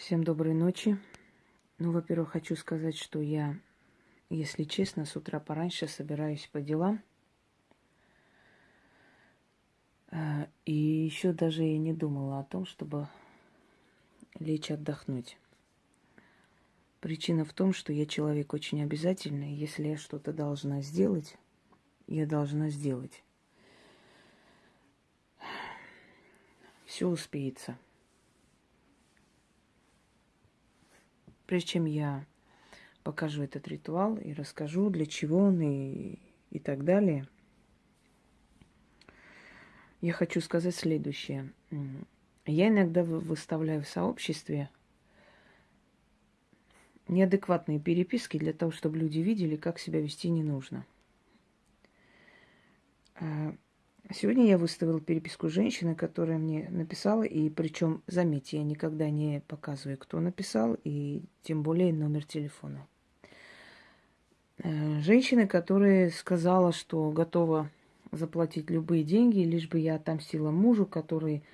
Всем доброй ночи. Ну, во-первых, хочу сказать, что я, если честно, с утра пораньше собираюсь по делам. А, и еще даже и не думала о том, чтобы лечь отдохнуть. Причина в том, что я человек очень обязательный. Если я что-то должна сделать, я должна сделать. Все успеется. Прежде чем я покажу этот ритуал и расскажу, для чего он и, и так далее, я хочу сказать следующее. Я иногда выставляю в сообществе неадекватные переписки для того, чтобы люди видели, как себя вести не нужно. Сегодня я выставила переписку женщины, которая мне написала, и причем, заметьте, я никогда не показываю, кто написал, и тем более номер телефона. Э, женщина, которая сказала, что готова заплатить любые деньги, лишь бы я отомстила мужу, который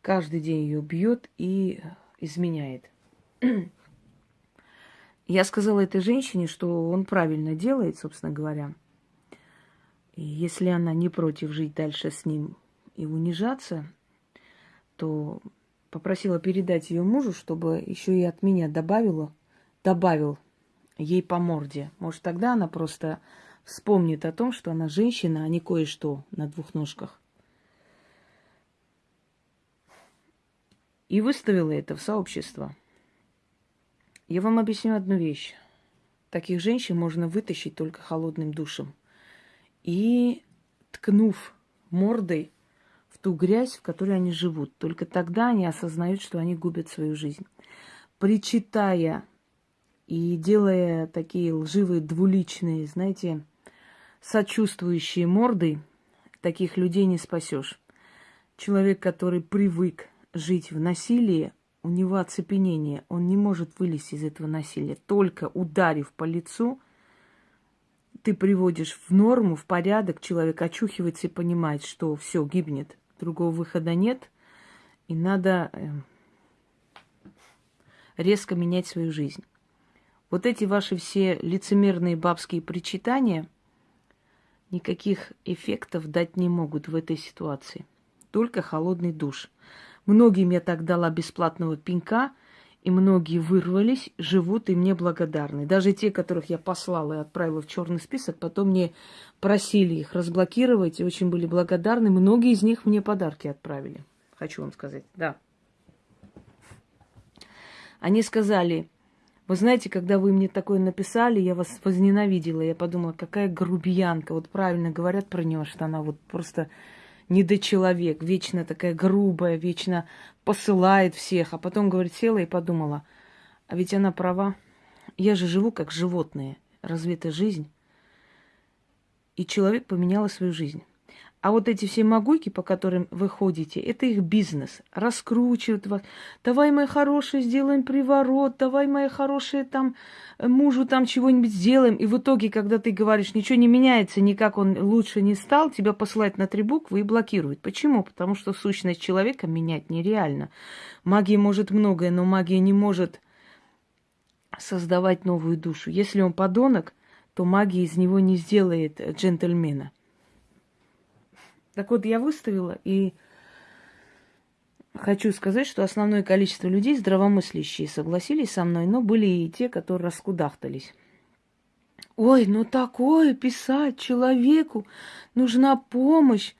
каждый день ее бьет и изменяет. Я сказала этой женщине, что он правильно делает, собственно говоря – и если она не против жить дальше с ним и унижаться, то попросила передать ее мужу, чтобы еще и от меня добавила, добавил ей по морде. Может, тогда она просто вспомнит о том, что она женщина, а не кое-что на двух ножках. И выставила это в сообщество. Я вам объясню одну вещь. Таких женщин можно вытащить только холодным душем – и ткнув мордой в ту грязь, в которой они живут. Только тогда они осознают, что они губят свою жизнь. Причитая и делая такие лживые, двуличные, знаете, сочувствующие морды, таких людей не спасешь. Человек, который привык жить в насилии, у него оцепенение, он не может вылезти из этого насилия. Только ударив по лицу, ты приводишь в норму, в порядок, человек очухивается и понимает, что все гибнет, другого выхода нет, и надо эм, резко менять свою жизнь. Вот эти ваши все лицемерные бабские причитания никаких эффектов дать не могут в этой ситуации. Только холодный душ. Многим я так дала бесплатного пинка – и многие вырвались, живут и мне благодарны. Даже те, которых я послала и отправила в черный список, потом мне просили их разблокировать и очень были благодарны. Многие из них мне подарки отправили. Хочу вам сказать, да. Они сказали, вы знаете, когда вы мне такое написали, я вас возненавидела. Я подумала, какая грубиянка. Вот правильно говорят про нее, что она вот просто недочеловек, вечно такая грубая, вечно посылает всех, а потом, говорит, села и подумала, а ведь она права, я же живу как животное, разве это жизнь? И человек поменял свою жизнь. А вот эти все могуйки, по которым вы ходите, это их бизнес. Раскручивают вас. Давай, моя хорошая, сделаем приворот. Давай, моя хорошая, там мужу там чего-нибудь сделаем. И в итоге, когда ты говоришь, ничего не меняется, никак он лучше не стал, тебя посылают на три буквы и блокируют. Почему? Потому что сущность человека менять нереально. Магия может многое, но магия не может создавать новую душу. Если он подонок, то магия из него не сделает джентльмена. Так вот, я выставила, и хочу сказать, что основное количество людей здравомыслящие согласились со мной, но были и те, которые раскудахтались. Ой, ну такое писать человеку, нужна помощь.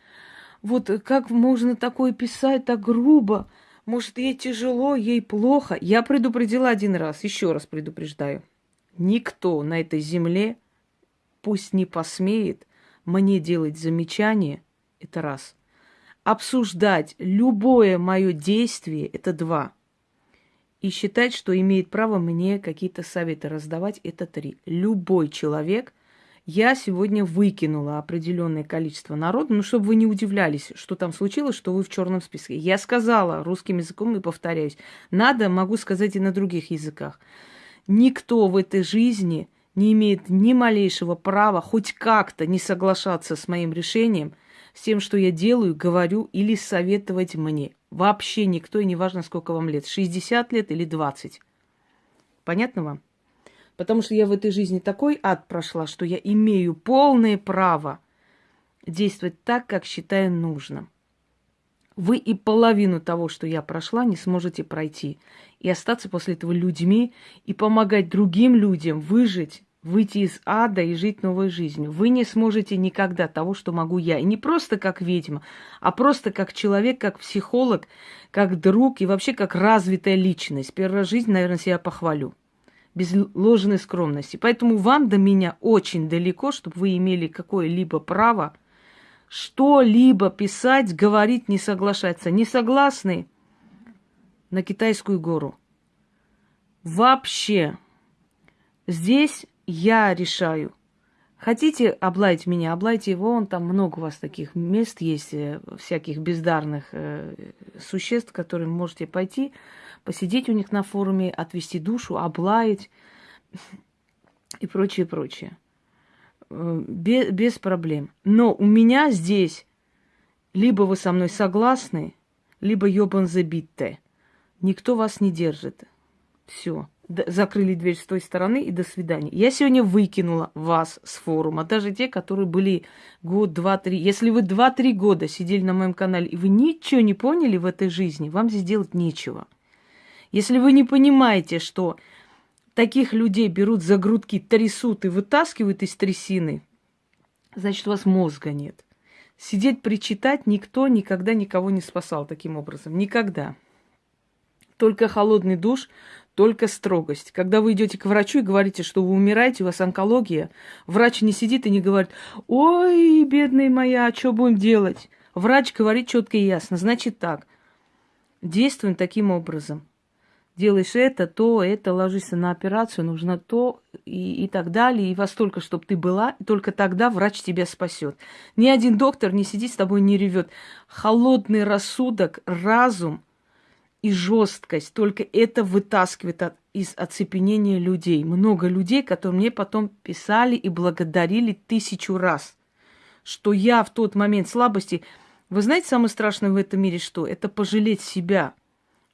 Вот как можно такое писать так грубо? Может, ей тяжело, ей плохо. Я предупредила один раз, еще раз предупреждаю. Никто на этой земле пусть не посмеет мне делать замечания это раз. Обсуждать любое мое действие – это два. И считать, что имеет право мне какие-то советы раздавать – это три. Любой человек – я сегодня выкинула определенное количество народа, ну, чтобы вы не удивлялись, что там случилось, что вы в черном списке. Я сказала русским языком и повторяюсь. Надо, могу сказать и на других языках. Никто в этой жизни не имеет ни малейшего права хоть как-то не соглашаться с моим решением – с тем, что я делаю, говорю или советовать мне. Вообще никто, и не важно, сколько вам лет. 60 лет или 20. Понятно вам? Потому что я в этой жизни такой ад прошла, что я имею полное право действовать так, как считаю нужным. Вы и половину того, что я прошла, не сможете пройти. И остаться после этого людьми, и помогать другим людям выжить, выйти из ада и жить новой жизнью. Вы не сможете никогда того, что могу я. И не просто как ведьма, а просто как человек, как психолог, как друг и вообще как развитая личность. Первая жизнь, наверное, себя похвалю без ложной скромности. Поэтому вам до меня очень далеко, чтобы вы имели какое-либо право что-либо писать, говорить, не соглашаться. Не согласны на китайскую гору. Вообще. Здесь я решаю. Хотите облаять меня, облайте его, он там много у вас таких мест есть, э, всяких бездарных э, существ, которые можете пойти посидеть у них на форуме, отвести душу, облаять и прочее, прочее. Э, без, без проблем. Но у меня здесь либо вы со мной согласны, либо ёбан забитте. Никто вас не держит. Все. Закрыли дверь с той стороны и до свидания. Я сегодня выкинула вас с форума, даже те, которые были год, два, три. Если вы два-три года сидели на моем канале, и вы ничего не поняли в этой жизни, вам здесь делать нечего. Если вы не понимаете, что таких людей берут за грудки, трясут и вытаскивают из трясины, значит, у вас мозга нет. Сидеть причитать никто никогда никого не спасал таким образом. Никогда. Только холодный душ, только строгость. Когда вы идете к врачу и говорите, что вы умираете, у вас онкология, врач не сидит и не говорит, ой, бедная моя, а что будем делать? Врач говорит четко и ясно. Значит так, действуем таким образом делаешь это, то, это, ложишься на операцию, нужно то и, и так далее, и во столько, чтобы ты была, и только тогда врач тебя спасет. Ни один доктор не сидит с тобой, не ревет. Холодный рассудок, разум и жесткость, только это вытаскивает от, из оцепенения людей. Много людей, которые мне потом писали и благодарили тысячу раз, что я в тот момент слабости... Вы знаете, самое страшное в этом мире что? Это пожалеть себя –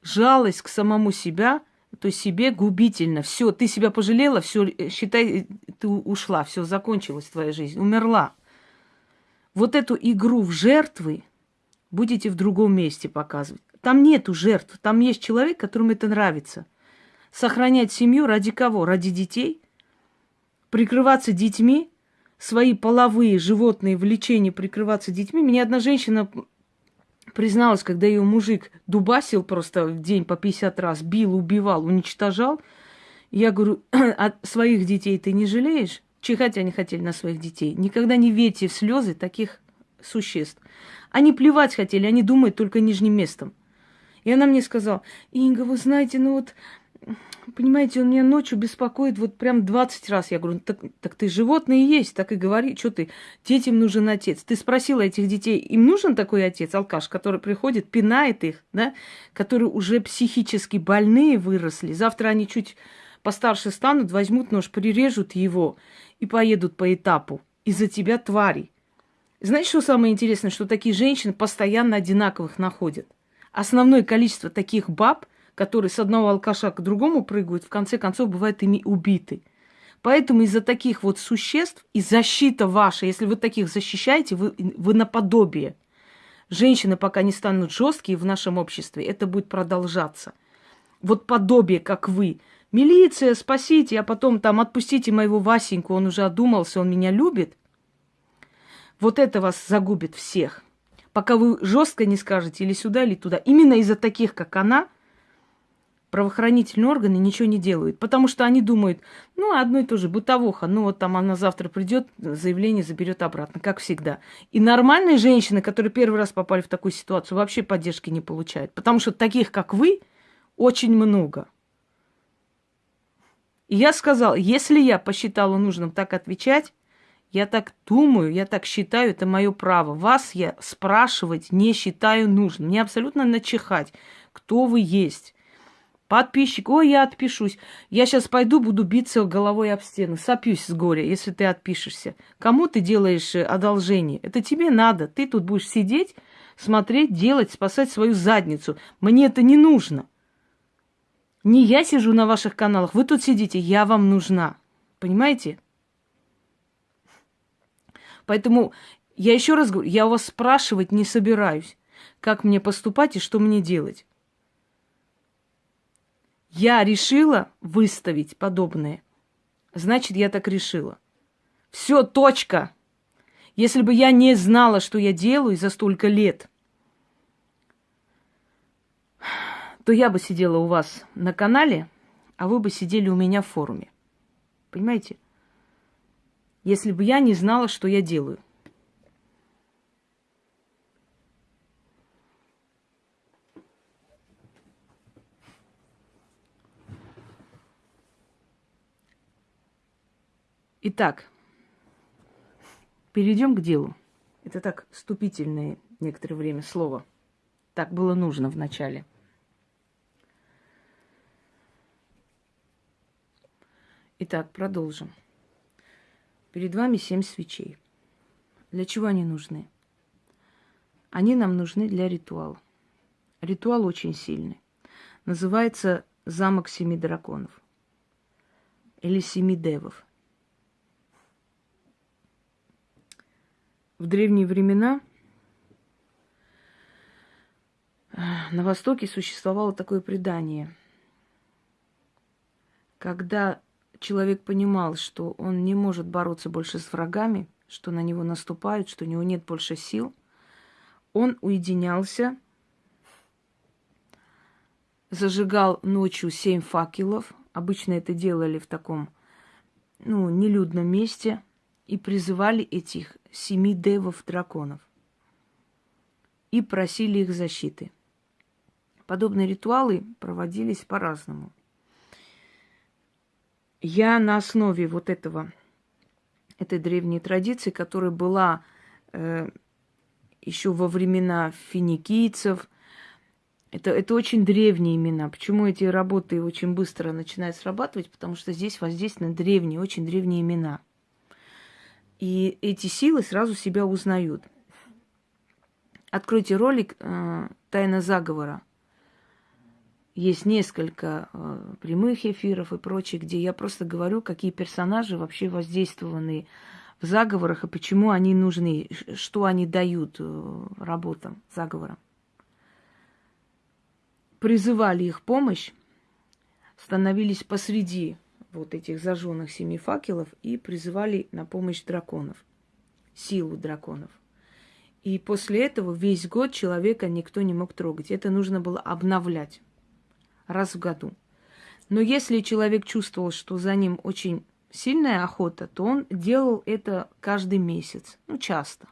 жалость к самому себя, то есть себе губительно. Все, ты себя пожалела, все, э, считай, ты ушла, все, закончилась твоя жизнь, умерла. Вот эту игру в жертвы будете в другом месте показывать. Там нету жертв, там есть человек, которому это нравится. Сохранять семью ради кого? Ради детей? Прикрываться детьми? Свои половые животные влечения прикрываться детьми? Меня одна женщина призналась, когда ее мужик дубасил просто в день по 50 раз, бил, убивал, уничтожал. Я говорю, а своих детей ты не жалеешь? Чихать они хотели на своих детей. Никогда не верьте в слезы таких существ. Они плевать хотели, они думают только нижним местом. И она мне сказала, Инга, вы знаете, ну вот понимаете, он меня ночью беспокоит вот прям 20 раз. Я говорю, так, так ты животные есть, так и говори, что ты, детям нужен отец. Ты спросила этих детей, им нужен такой отец, алкаш, который приходит, пинает их, да, которые уже психически больные выросли. Завтра они чуть постарше станут, возьмут нож, прирежут его и поедут по этапу. Из-за тебя твари. Знаете, что самое интересное? Что такие женщины постоянно одинаковых находят. Основное количество таких баб которые с одного алкаша к другому прыгают, в конце концов бывают ими убиты. Поэтому из-за таких вот существ и защита ваша, если вы таких защищаете, вы, вы наподобие. Женщины пока не станут жесткие в нашем обществе, это будет продолжаться. Вот подобие, как вы. Милиция, спасите, а потом там отпустите моего Васеньку, он уже одумался, он меня любит. Вот это вас загубит всех. Пока вы жестко не скажете или сюда, или туда. Именно из-за таких, как она – правоохранительные органы ничего не делают, потому что они думают, ну, одно и то же, бытовуха, ну, вот там она завтра придет, заявление заберет обратно, как всегда. И нормальные женщины, которые первый раз попали в такую ситуацию, вообще поддержки не получают, потому что таких, как вы, очень много. И я сказал, если я посчитала нужным так отвечать, я так думаю, я так считаю, это мое право. Вас я спрашивать не считаю нужным. Мне абсолютно начихать, кто вы есть. Подписчик, ой, я отпишусь. Я сейчас пойду, буду биться головой об стену. Сопьюсь с горя, если ты отпишешься. Кому ты делаешь э, одолжение? Это тебе надо. Ты тут будешь сидеть, смотреть, делать, спасать свою задницу. Мне это не нужно. Не я сижу на ваших каналах, вы тут сидите, я вам нужна. Понимаете? Поэтому я еще раз говорю, я вас спрашивать не собираюсь, как мне поступать и что мне делать. Я решила выставить подобное. Значит, я так решила. Все, точка. Если бы я не знала, что я делаю за столько лет, то я бы сидела у вас на канале, а вы бы сидели у меня в форуме. Понимаете? Если бы я не знала, что я делаю. Итак, перейдем к делу. Это так вступительное некоторое время слово. Так было нужно в начале. Итак, продолжим. Перед вами семь свечей. Для чего они нужны? Они нам нужны для ритуала. Ритуал очень сильный. Называется замок семи драконов или семи девов. В древние времена на Востоке существовало такое предание, когда человек понимал, что он не может бороться больше с врагами, что на него наступают, что у него нет больше сил, он уединялся, зажигал ночью семь факелов. Обычно это делали в таком, ну, нелюдном месте и призывали этих семи девов драконов и просили их защиты. Подобные ритуалы проводились по-разному – я на основе вот этого, этой древней традиции, которая была э, еще во времена финикийцев, это, это очень древние имена. Почему эти работы очень быстро начинают срабатывать? Потому что здесь воздействие на древние, очень древние имена. И эти силы сразу себя узнают. Откройте ролик э, «Тайна заговора» есть несколько э, прямых эфиров и прочее, где я просто говорю, какие персонажи вообще воздействованы в заговорах и почему они нужны, что они дают э, работам, заговорам. Призывали их помощь, становились посреди вот этих зажженных семи факелов и призывали на помощь драконов, силу драконов. И после этого весь год человека никто не мог трогать. Это нужно было обновлять раз в году. Но если человек чувствовал, что за ним очень сильная охота, то он делал это каждый месяц, ну, часто.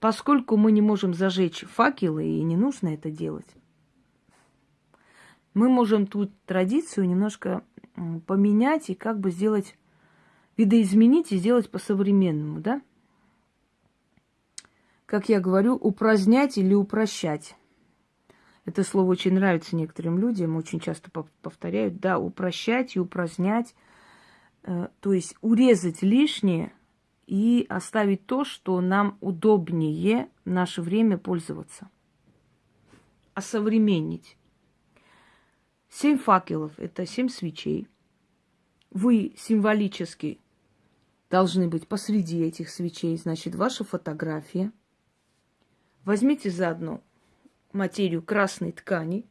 Поскольку мы не можем зажечь факелы, и не нужно это делать, мы можем тут традицию немножко поменять и как бы сделать, видоизменить и сделать по-современному, да? Как я говорю, упразднять или упрощать. Это слово очень нравится некоторым людям, очень часто повторяют, да, упрощать и упразднять, э, то есть урезать лишнее и оставить то, что нам удобнее в наше время пользоваться. Осовременить. Семь факелов – это семь свечей. Вы символически должны быть посреди этих свечей, значит, ваша фотография. Возьмите заодно материю красной ткани.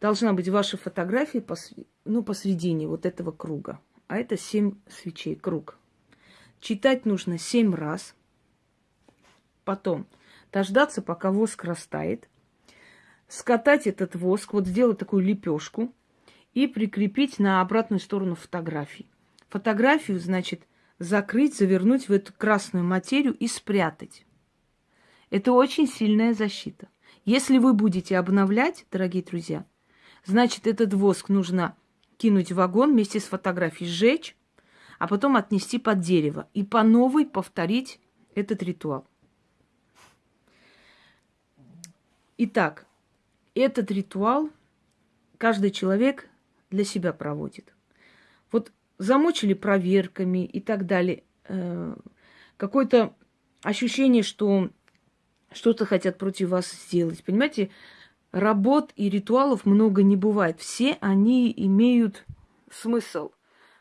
Должна быть ваша фотография пос, ну, посредине вот этого круга. А это семь свечей, круг. Читать нужно семь раз. Потом дождаться, пока воск растает. Скатать этот воск, вот сделать такую лепешку и прикрепить на обратную сторону фотографии. Фотографию, значит, закрыть, завернуть в эту красную материю и спрятать. Это очень сильная защита. Если вы будете обновлять, дорогие друзья, значит, этот воск нужно кинуть в вагон вместе с фотографией, сжечь, а потом отнести под дерево и по новой повторить этот ритуал. Итак, этот ритуал каждый человек для себя проводит. Вот замучили проверками и так далее. Э, какое-то ощущение, что что-то хотят против вас сделать. Понимаете, работ и ритуалов много не бывает. Все они имеют смысл,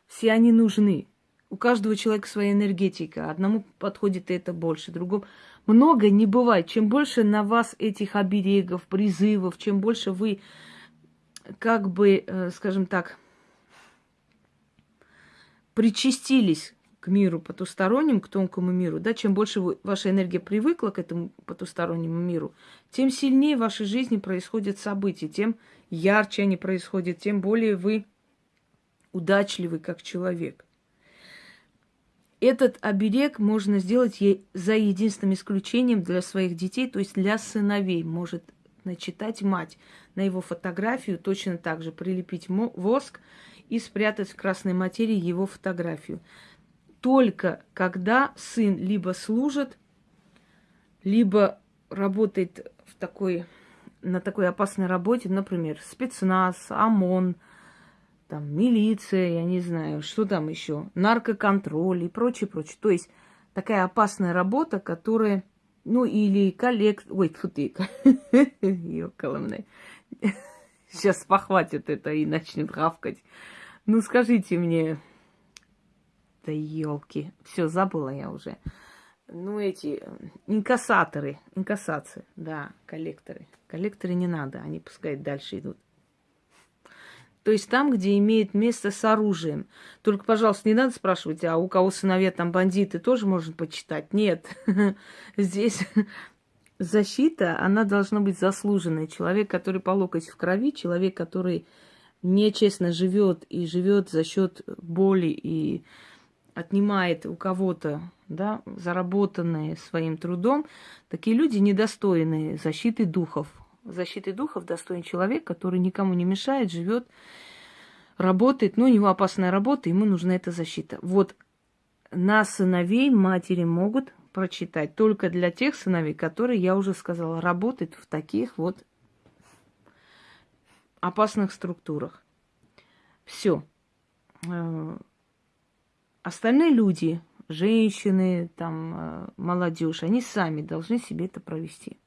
все они нужны. У каждого человека своя энергетика. Одному подходит это больше, другому. Много не бывает. Чем больше на вас этих оберегов, призывов, чем больше вы, как бы, э, скажем так, причастились к миру потустороннему, к тонкому миру, да, чем больше вы, ваша энергия привыкла к этому потустороннему миру, тем сильнее в вашей жизни происходят события, тем ярче они происходят, тем более вы удачливый как человек. Этот оберег можно сделать за единственным исключением для своих детей, то есть для сыновей. Может начитать мать на его фотографию, точно так же прилепить воск и спрятать в красной материи его фотографию только когда сын либо служит, либо работает в такой, на такой опасной работе, например, спецназ, ОМОН, там, милиция, я не знаю, что там еще, наркоконтроль и прочее, прочее. То есть такая опасная работа, которая, ну, или коллект... Ой, тьфу ты, ёкаламне. Сейчас похватит это и начнет гавкать. Ну, скажите мне, да елки. Все, забыла я уже. Ну, эти э, инкассаторы, инкассации, да, коллекторы. Коллекторы не надо, они пускай дальше идут. То есть там, где имеет место с оружием. Только, пожалуйста, не надо спрашивать, а у кого сыновья там бандиты, тоже можно почитать. Нет, здесь защита, она должна быть заслуженной. Человек, который по локоть в крови, человек, который нечестно живет и живет за счет боли и отнимает у кого-то да, заработанное своим трудом, такие люди недостойны защиты духов. Защиты духов достоин человек, который никому не мешает, живет, работает, но у него опасная работа, ему нужна эта защита. Вот на сыновей матери могут прочитать только для тех сыновей, которые, я уже сказала, работают в таких вот опасных структурах. Все э, Остальные люди, женщины, там, э, молодежь, они сами должны себе это провести.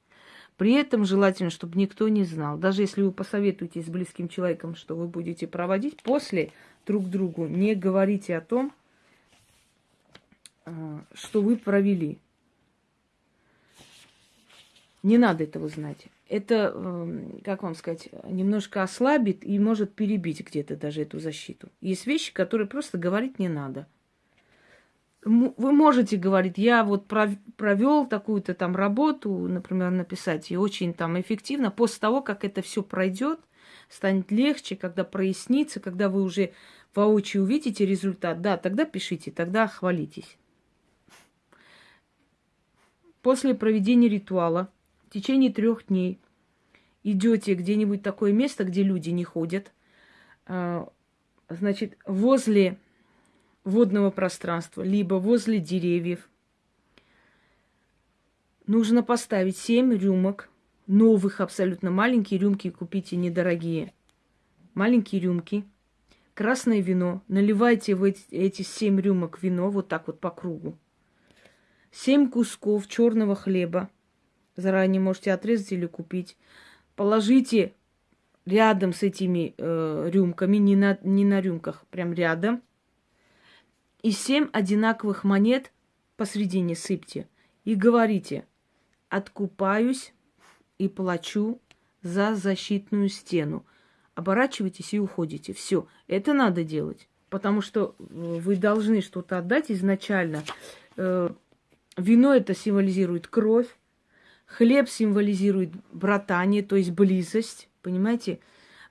При этом желательно, чтобы никто не знал. Даже если вы посоветуетесь с близким человеком, что вы будете проводить, после друг другу не говорите о том, э, что вы провели. Не надо этого знать. Это, эм, как вам сказать, немножко ослабит и может перебить где-то даже эту защиту. Есть вещи, которые просто говорить не надо вы можете говорить, я вот провел такую-то там работу, например, написать, и очень там эффективно. После того, как это все пройдет, станет легче, когда прояснится, когда вы уже воочию увидите результат, да, тогда пишите, тогда хвалитесь. После проведения ритуала в течение трех дней идете где-нибудь такое место, где люди не ходят, а, значит, возле водного пространства, либо возле деревьев. Нужно поставить 7 рюмок, новых абсолютно маленькие рюмки, купите недорогие. Маленькие рюмки, красное вино, наливайте в эти, эти 7 рюмок вино вот так вот по кругу. 7 кусков черного хлеба, заранее можете отрезать или купить. Положите рядом с этими э, рюмками, не на, не на рюмках, прям рядом – и семь одинаковых монет посредине сыпьте и говорите, откупаюсь и плачу за защитную стену. Оборачивайтесь и уходите. Все, это надо делать, потому что э, вы должны что-то отдать изначально. Э, вино это символизирует кровь, хлеб символизирует братание, то есть близость, понимаете?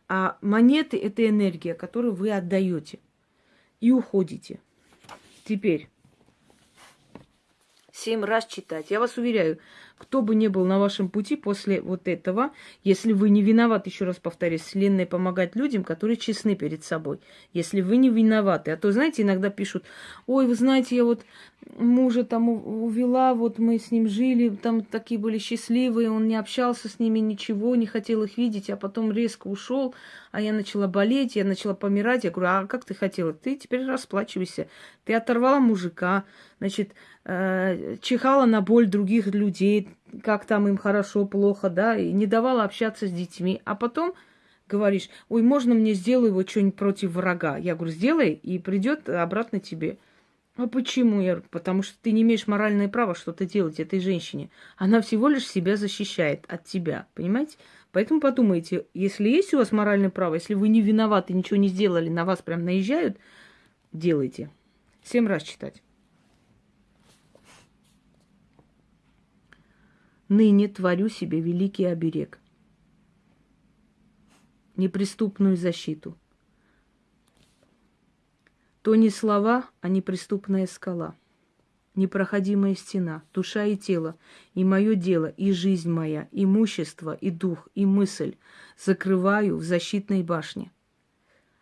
А монеты это энергия, которую вы отдаете и уходите. Теперь семь раз читать. Я вас уверяю, кто бы ни был на вашем пути после вот этого, если вы не виноваты, еще раз повторюсь, Вселенная помогать людям, которые честны перед собой. Если вы не виноваты. А то, знаете, иногда пишут, ой, вы знаете, я вот мужа там увела, вот мы с ним жили, там такие были счастливые, он не общался с ними, ничего, не хотел их видеть, а потом резко ушел, а я начала болеть, я начала помирать. Я говорю, а как ты хотела? Ты теперь расплачивайся. Ты оторвала мужика, значит, э, чихала на боль других людей, как там им хорошо, плохо, да, и не давала общаться с детьми. А потом говоришь, ой, можно мне сделай его что-нибудь против врага? Я говорю, сделай, и придет обратно тебе. А почему? Я говорю, потому что ты не имеешь моральное право что-то делать этой женщине. Она всего лишь себя защищает от тебя, понимаете? Поэтому подумайте, если есть у вас моральное право, если вы не виноваты, ничего не сделали, на вас прям наезжают, делайте. Семь раз читать. Ныне творю себе великий оберег, неприступную защиту. То не слова, а неприступная скала, непроходимая стена, душа и тело, и мое дело, и жизнь моя, имущество, и дух, и мысль закрываю в защитной башне.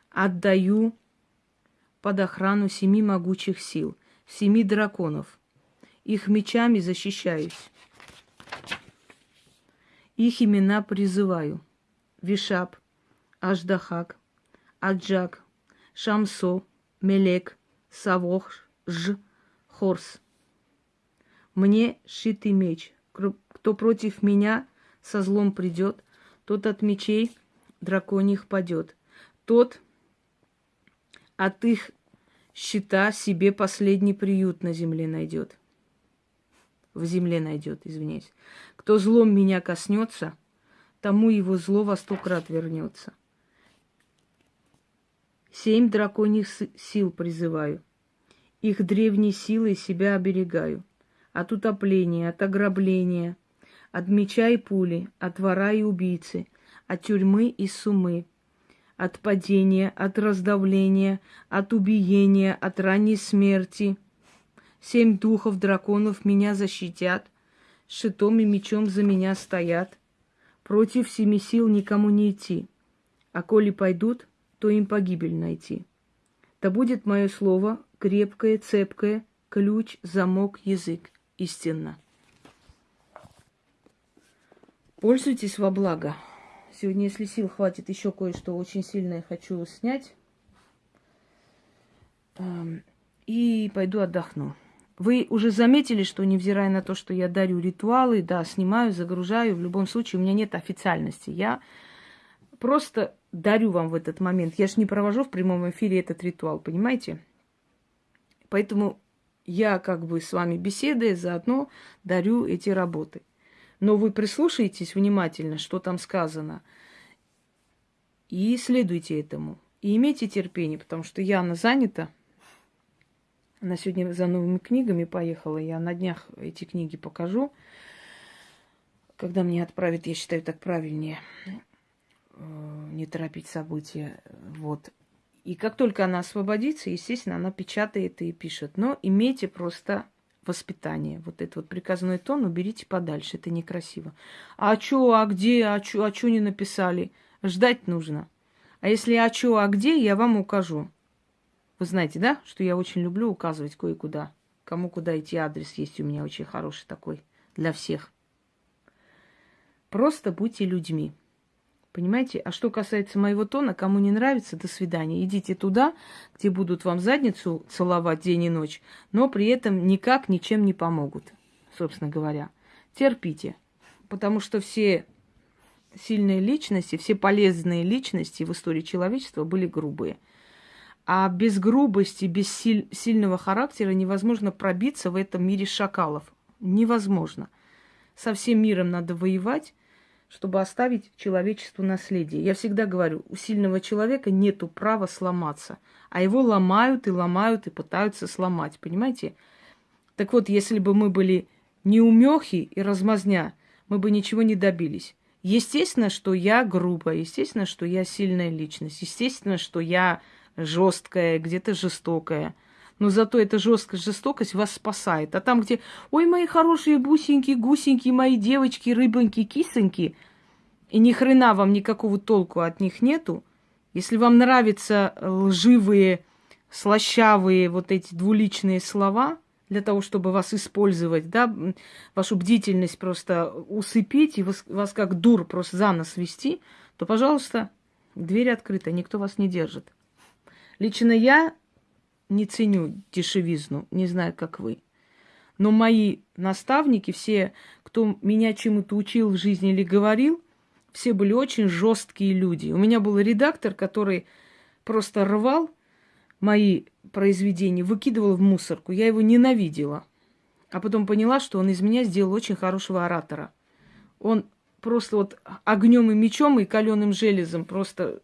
Отдаю под охрану семи могучих сил, семи драконов. Их мечами защищаюсь. Их имена призываю. Вишап, Аждахак, Аджак, Шамсо, Мелек, Савох, Ж, Хорс. Мне шитый меч. Кто против меня со злом придет, тот от мечей драконьих падет. Тот от их щита себе последний приют на земле найдет в земле найдет, извиняюсь. Кто злом меня коснется, тому его зло во сто крат вернется. Семь драконьих сил призываю. Их древней силой себя оберегаю. От утопления, от ограбления, от меча и пули, от вора и убийцы, от тюрьмы и сумы, от падения, от раздавления, от убиения, от ранней смерти – Семь духов драконов меня защитят, шитом и мечом за меня стоят. Против семи сил никому не идти, а коли пойдут, то им погибель найти. Да будет мое слово крепкое, цепкое, ключ, замок, язык, истинно. Пользуйтесь во благо. Сегодня, если сил хватит, еще кое-что очень сильное хочу снять. Эм, и пойду отдохну. Вы уже заметили, что невзирая на то, что я дарю ритуалы, да, снимаю, загружаю, в любом случае у меня нет официальности. Я просто дарю вам в этот момент. Я же не провожу в прямом эфире этот ритуал, понимаете? Поэтому я как бы с вами беседуя, заодно дарю эти работы. Но вы прислушаетесь внимательно, что там сказано, и следуйте этому. И имейте терпение, потому что Яна занята – она сегодня за новыми книгами поехала. Я на днях эти книги покажу. Когда мне отправят, я считаю, так правильнее э, не торопить события. Вот. И как только она освободится, естественно, она печатает и пишет. Но имейте просто воспитание. Вот этот вот приказной тон уберите подальше, это некрасиво. А чё, а где, а чё, а чё не написали? Ждать нужно. А если а чё, а где, я вам укажу. Вы знаете, да, что я очень люблю указывать кое-куда. Кому куда идти, адрес есть у меня очень хороший такой для всех. Просто будьте людьми. Понимаете? А что касается моего тона, кому не нравится, до свидания. Идите туда, где будут вам задницу целовать день и ночь, но при этом никак ничем не помогут, собственно говоря. Терпите, потому что все сильные личности, все полезные личности в истории человечества были грубые – а без грубости, без силь, сильного характера невозможно пробиться в этом мире шакалов. Невозможно. Со всем миром надо воевать, чтобы оставить человечеству наследие. Я всегда говорю, у сильного человека нету права сломаться, а его ломают и ломают и пытаются сломать, понимаете? Так вот, если бы мы были неумехи и размазня, мы бы ничего не добились. Естественно, что я грубая, естественно, что я сильная личность, естественно, что я жесткая, где-то жестокая. Но зато эта жесткая жестокость вас спасает. А там, где, ой, мои хорошие бусинки, гусеньки, мои девочки, рыбоньки, кисоньки, и ни хрена вам никакого толку от них нету, если вам нравятся лживые, слащавые вот эти двуличные слова, для того, чтобы вас использовать, да, вашу бдительность просто усыпить и вас, вас как дур просто за нос вести, то, пожалуйста, дверь открыта, никто вас не держит. Лично я не ценю дешевизну, не знаю, как вы. Но мои наставники, все, кто меня чему-то учил в жизни или говорил, все были очень жесткие люди. У меня был редактор, который просто рвал мои произведения, выкидывал в мусорку. Я его ненавидела. А потом поняла, что он из меня сделал очень хорошего оратора. Он просто вот огнем и мечом и каленым железом просто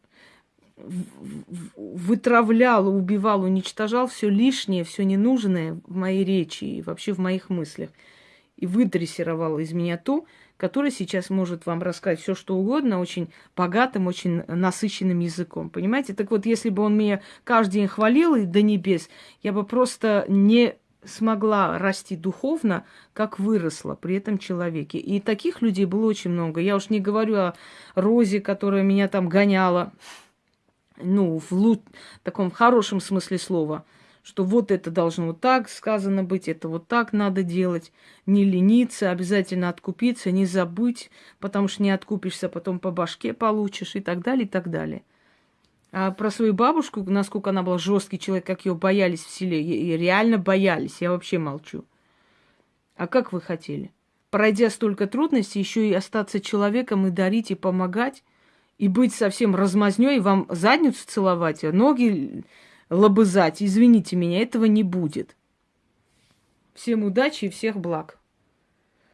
вытравлял, убивал, уничтожал все лишнее, все ненужное в моей речи и вообще в моих мыслях. И выдрессировал из меня то, которое сейчас может вам рассказать все, что угодно, очень богатым, очень насыщенным языком. Понимаете? Так вот, если бы он меня каждый день хвалил и до небес, я бы просто не смогла расти духовно, как выросла при этом человеке. И таких людей было очень много. Я уж не говорю о Розе, которая меня там гоняла, ну, в лу- таком хорошем смысле слова, что вот это должно вот так сказано быть, это вот так надо делать, не лениться, обязательно откупиться, не забыть, потому что не откупишься, потом по башке получишь и так далее, и так далее. А про свою бабушку, насколько она была жесткий человек, как ее боялись в селе, и реально боялись, я вообще молчу. А как вы хотели? Пройдя столько трудностей, еще и остаться человеком и дарить, и помогать, и быть совсем размазнёй, и вам задницу целовать, а ноги лобызать, извините меня, этого не будет. Всем удачи и всех благ.